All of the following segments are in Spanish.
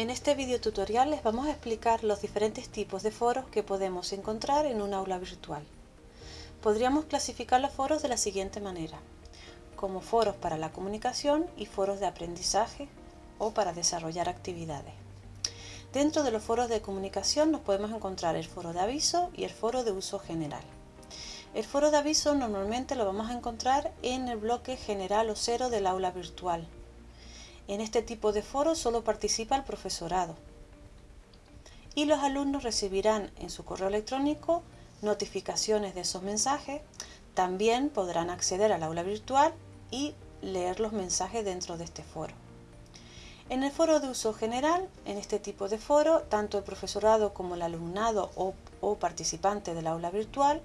En este video tutorial les vamos a explicar los diferentes tipos de foros que podemos encontrar en un aula virtual. Podríamos clasificar los foros de la siguiente manera, como foros para la comunicación y foros de aprendizaje o para desarrollar actividades. Dentro de los foros de comunicación nos podemos encontrar el foro de aviso y el foro de uso general. El foro de aviso normalmente lo vamos a encontrar en el bloque general o cero del aula virtual. En este tipo de foro solo participa el profesorado y los alumnos recibirán en su correo electrónico notificaciones de esos mensajes. También podrán acceder al aula virtual y leer los mensajes dentro de este foro. En el foro de uso general, en este tipo de foro, tanto el profesorado como el alumnado o, o participante del aula virtual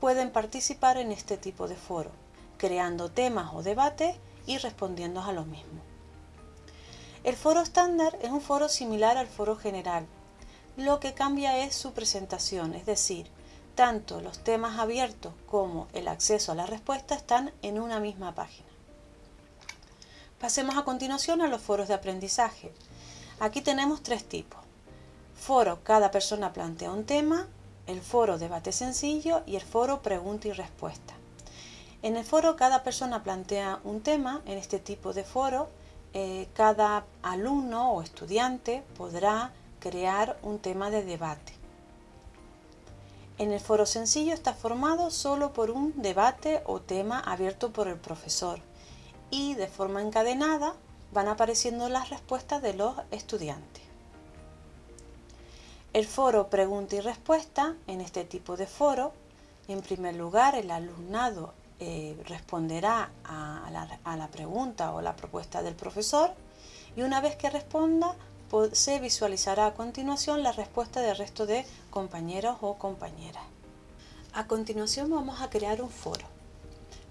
pueden participar en este tipo de foro, creando temas o debates y respondiendo a los mismos. El foro estándar es un foro similar al foro general. Lo que cambia es su presentación, es decir, tanto los temas abiertos como el acceso a la respuesta están en una misma página. Pasemos a continuación a los foros de aprendizaje. Aquí tenemos tres tipos. Foro, cada persona plantea un tema, el foro debate sencillo y el foro pregunta y respuesta. En el foro cada persona plantea un tema, en este tipo de foro eh, cada alumno o estudiante podrá crear un tema de debate. En el foro sencillo está formado solo por un debate o tema abierto por el profesor y de forma encadenada van apareciendo las respuestas de los estudiantes. El foro pregunta y respuesta, en este tipo de foro, en primer lugar el alumnado eh, responderá a la, a la pregunta o la propuesta del profesor y una vez que responda se visualizará a continuación la respuesta del resto de compañeros o compañeras. A continuación vamos a crear un foro.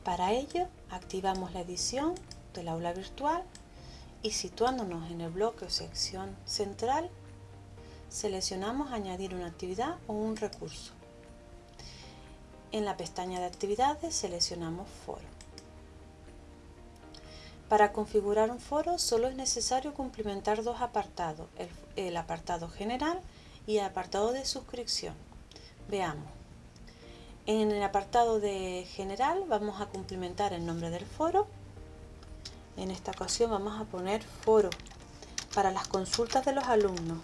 Para ello activamos la edición del aula virtual y situándonos en el bloque o sección central seleccionamos añadir una actividad o un recurso. En la pestaña de actividades seleccionamos foro. Para configurar un foro solo es necesario cumplimentar dos apartados, el, apartado general y el apartado de suscripción. Veamos. En el apartado de general vamos a cumplimentar el nombre del foro. En esta ocasión vamos a poner foro para las consultas de los alumnos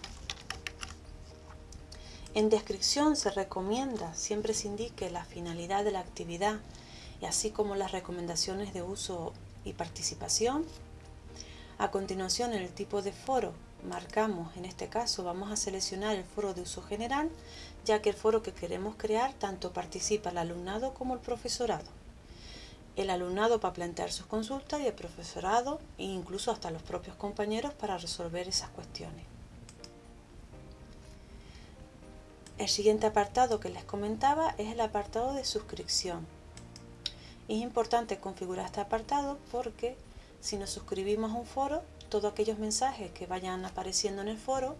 en descripción se recomienda, siempre se indique la finalidad de la actividad y así como las recomendaciones de uso y participación. A continuación, el tipo de foro marcamos, en este caso vamos a seleccionar el foro de uso general, ya que el foro que queremos crear tanto participa el alumnado como el profesorado. El alumnado para plantear sus consultas y el profesorado e incluso hasta los propios compañeros para resolver esas cuestiones. El siguiente apartado que les comentaba es el apartado de suscripción. Es importante configurar este apartado porque si nos suscribimos a un foro, todos aquellos mensajes que vayan apareciendo en el foro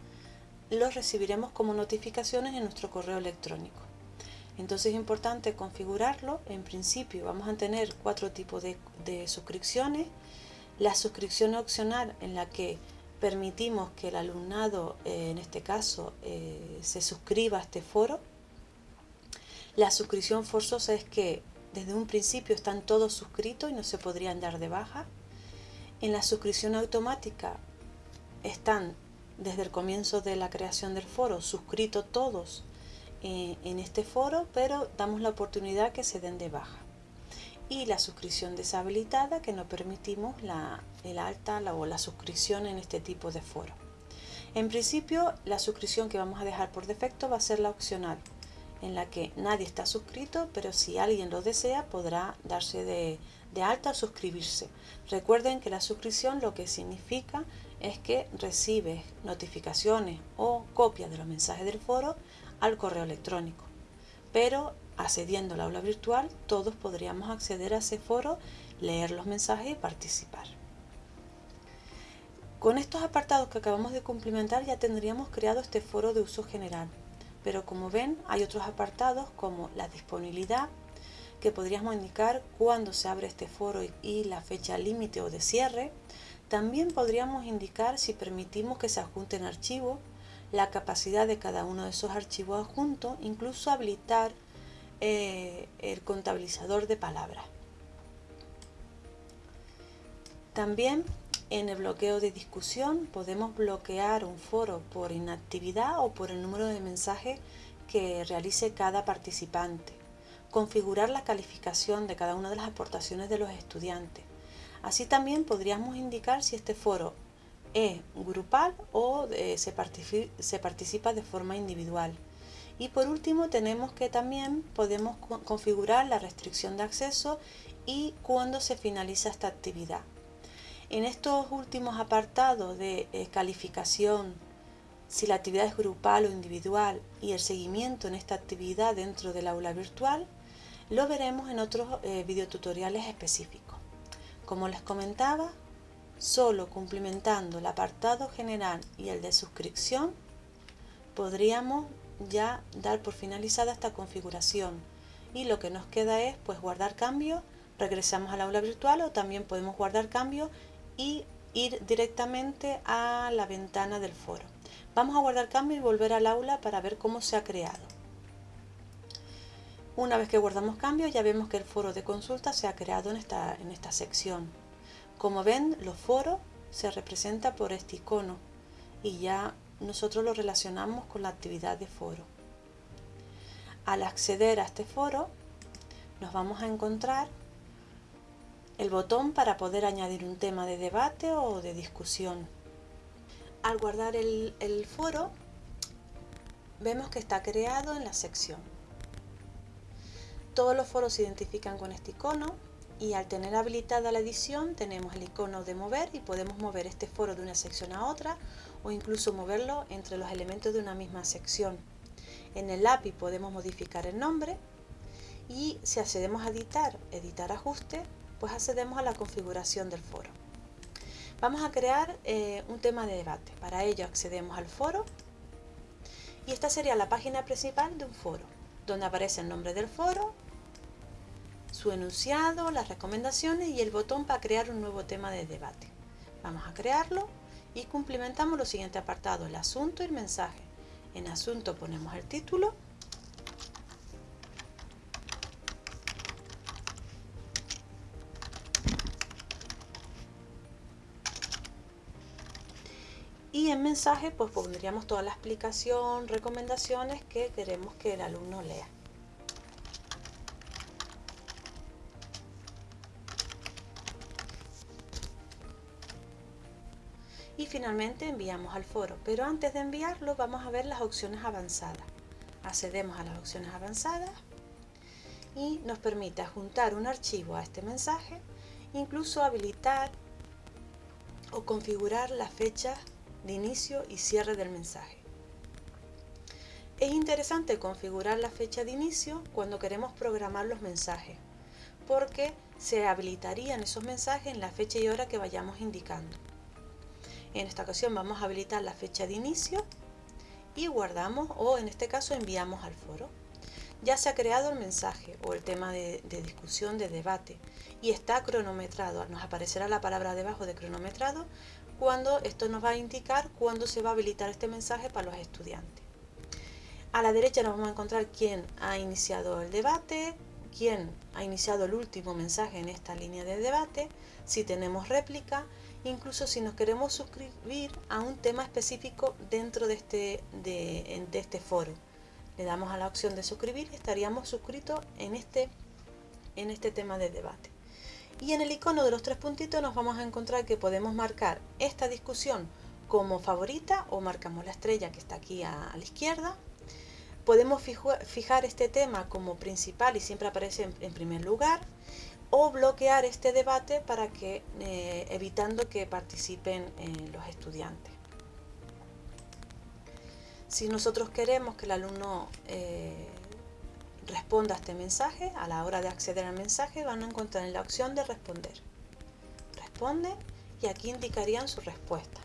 los recibiremos como notificaciones en nuestro correo electrónico. Entonces es importante configurarlo. En principio vamos a tener cuatro tipos de, de suscripciones. La suscripción opcional en la que permitimos que el alumnado, eh, en este caso, eh, se suscriba a este foro. La suscripción forzosa es que desde un principio están todos suscritos y no se podrían dar de baja. En la suscripción automática están desde el comienzo de la creación del foro suscritos todos eh, en este foro, pero damos la oportunidad que se den de baja y la suscripción deshabilitada que no permitimos la, el alta o la suscripción en este tipo de foro. En principio la suscripción que vamos a dejar por defecto va a ser la opcional en la que nadie está suscrito pero si alguien lo desea podrá darse de, de alta o suscribirse. Recuerden que la suscripción lo que significa es que recibes notificaciones o copias de los mensajes del foro al correo electrónico. Pero accediendo al aula virtual, todos podríamos acceder a ese foro, leer los mensajes y participar. Con estos apartados que acabamos de cumplimentar ya tendríamos creado este foro de uso general, pero como ven hay otros apartados como la disponibilidad, que podríamos indicar cuándo se abre este foro y la fecha límite o de cierre. También podríamos indicar si permitimos que se adjunten archivos, la capacidad de cada uno de esos archivos adjuntos, incluso habilitar eh, el contabilizador de palabras. También en el bloqueo de discusión podemos bloquear un foro por inactividad o por el número de mensajes que realice cada participante. Configurar la calificación de cada una de las aportaciones de los estudiantes. Así también podríamos indicar si este foro es grupal o eh, se, se participa de forma individual. Y por último tenemos que también podemos configurar la restricción de acceso y cuándo se finaliza esta actividad. En estos últimos apartados de eh, calificación, si la actividad es grupal o individual y el seguimiento en esta actividad dentro del aula virtual, lo veremos en otros eh, videotutoriales específicos. Como les comentaba, solo cumplimentando el apartado general y el de suscripción, podríamos ya dar por finalizada esta configuración y lo que nos queda es pues guardar cambios, regresamos al aula virtual o también podemos guardar cambios y ir directamente a la ventana del foro. Vamos a guardar cambio y volver al aula para ver cómo se ha creado. Una vez que guardamos cambio ya vemos que el foro de consulta se ha creado en esta, en esta sección. Como ven, los foros se representa por este icono y ya nosotros lo relacionamos con la actividad de foro. Al acceder a este foro nos vamos a encontrar el botón para poder añadir un tema de debate o de discusión. Al guardar el, foro vemos que está creado en la sección. Todos los foros se identifican con este icono y al tener habilitada la edición tenemos el icono de mover y podemos mover este foro de una sección a otra o incluso moverlo entre los elementos de una misma sección. En el API podemos modificar el nombre y si accedemos a editar, editar ajuste, pues accedemos a la configuración del foro. Vamos a crear eh, un tema de debate. Para ello accedemos al foro y esta sería la página principal de un foro, donde aparece el nombre del foro, su enunciado, las recomendaciones y el botón para crear un nuevo tema de debate. Vamos a crearlo y cumplimentamos los siguientes apartados, el asunto y el mensaje. En asunto ponemos el título y en mensaje pues pondríamos toda la explicación, recomendaciones que queremos que el alumno lea. Finalmente enviamos al foro. Pero antes de enviarlo vamos a ver las opciones avanzadas. Accedemos a las opciones avanzadas y nos permite juntar un archivo a este mensaje, incluso habilitar o configurar las fechas de inicio y cierre del mensaje. Es interesante configurar la fecha de inicio cuando queremos programar los mensajes, porque se habilitarían esos mensajes en la fecha y hora que vayamos indicando. En esta ocasión vamos a habilitar la fecha de inicio y guardamos o en este caso enviamos al foro. Ya se ha creado el mensaje o el tema de, discusión, de debate y está cronometrado. Nos aparecerá la palabra debajo de cronometrado cuando esto nos va a indicar cuándo se va a habilitar este mensaje para los estudiantes. A la derecha nos vamos a encontrar quién ha iniciado el debate, quién ha iniciado el último mensaje en esta línea de debate, si tenemos réplica, incluso si nos queremos suscribir a un tema específico dentro de este, de, este foro. Le damos a la opción de suscribir y estaríamos suscritos este, en este tema de debate. Y en el icono de los tres puntitos nos vamos a encontrar que podemos marcar esta discusión como favorita o marcamos la estrella que está aquí a, la izquierda. Podemos fijar este tema como principal y siempre aparece en primer lugar o bloquear este debate para que eh, evitando que participen eh, los estudiantes. Si nosotros queremos que el alumno eh, responda a este mensaje, a la hora de acceder al mensaje van a encontrar en la opción de responder. Responde y aquí indicarían su respuesta.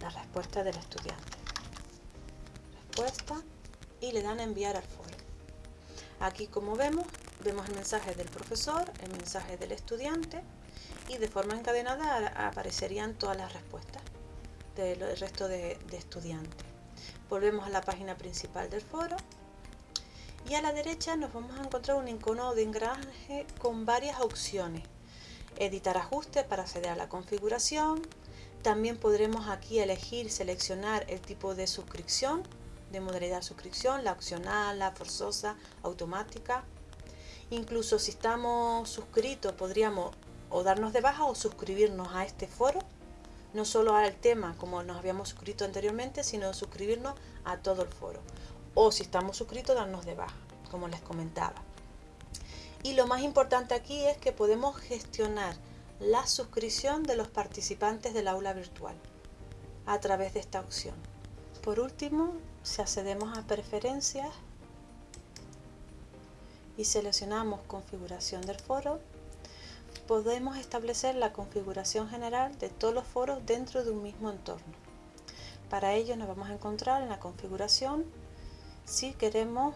La respuesta del estudiante. Respuesta y le dan a enviar al foro. Aquí como vemos vemos el mensaje del profesor, el mensaje del estudiante y de forma encadenada aparecerían todas las respuestas del resto de, de estudiantes. Volvemos a la página principal del foro y a la derecha nos vamos a encontrar un icono de engranaje con varias opciones. Editar ajustes para acceder a la configuración. También podremos aquí elegir, seleccionar el tipo de suscripción, de modalidad suscripción, la opcional, la forzosa, automática. Incluso si estamos suscritos podríamos o darnos de baja o suscribirnos a este foro, no solo al tema como nos habíamos suscrito anteriormente, sino suscribirnos a todo el foro. O si estamos suscritos, darnos de baja, como les comentaba. Y lo más importante aquí es que podemos gestionar la suscripción de los participantes del aula virtual a través de esta opción. Por último, si accedemos a preferencias y seleccionamos configuración del foro, podemos establecer la configuración general de todos los foros dentro de un mismo entorno. Para ello nos vamos a encontrar en la configuración si queremos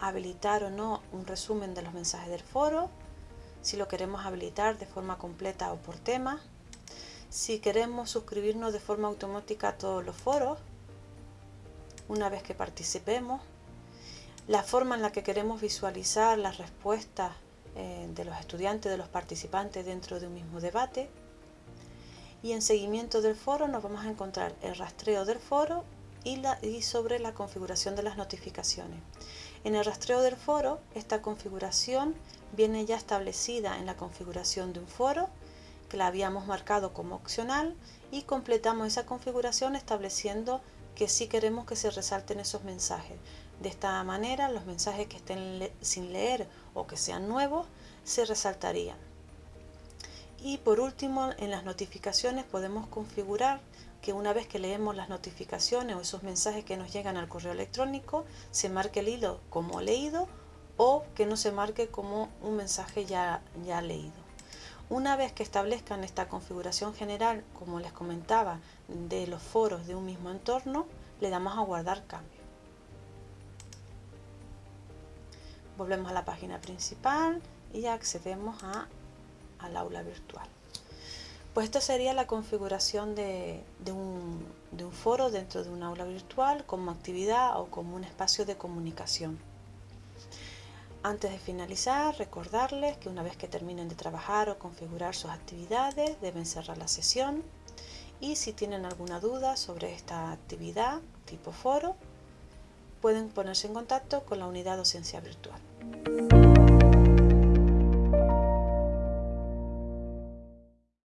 habilitar o no un resumen de los mensajes del foro, si lo queremos habilitar de forma completa o por tema, si queremos suscribirnos de forma automática a todos los foros, una vez que participemos, la forma en la que queremos visualizar las respuestas eh, de los estudiantes, de los participantes dentro de un mismo debate. Y en seguimiento del foro nos vamos a encontrar el rastreo del foro y, sobre la configuración de las notificaciones. En el rastreo del foro, esta configuración viene ya establecida en la configuración de un foro, que la habíamos marcado como opcional, y completamos esa configuración estableciendo que sí queremos que se resalten esos mensajes. De esta manera, los mensajes que estén sin leer o que sean nuevos, se resaltarían. Y por último, en las notificaciones podemos configurar que una vez que leemos las notificaciones o esos mensajes que nos llegan al correo electrónico, se marque el hilo como leído o que no se marque como un mensaje ya, ya leído. Una vez que establezcan esta configuración general, como les comentaba, de los foros de un mismo entorno, le damos a guardar cambio. Volvemos a la página principal y accedemos a, al aula virtual. Pues esta sería la configuración de, un, de un foro dentro de un aula virtual como actividad o como un espacio de comunicación. Antes de finalizar, recordarles que una vez que terminen de trabajar o configurar sus actividades, deben cerrar la sesión y si tienen alguna duda sobre esta actividad tipo foro, pueden ponerse en contacto con la unidad docencia virtual. Thank you.